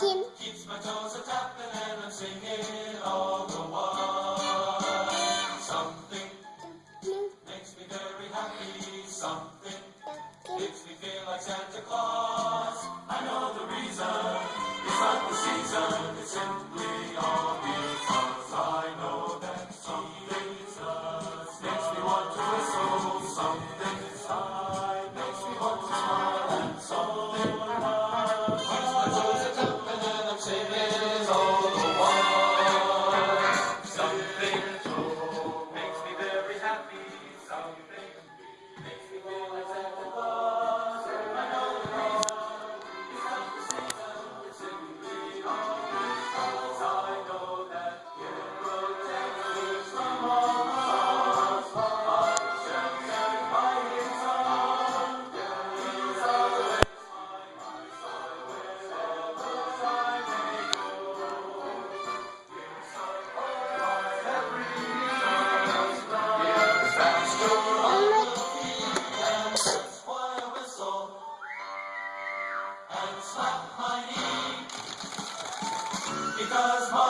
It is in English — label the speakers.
Speaker 1: Keeps my toes a tapping, and I'm singing all the while. Something makes me very happy. Something makes me feel like Santa Claus. I know the reason. It's not the season. It's simply all money because money.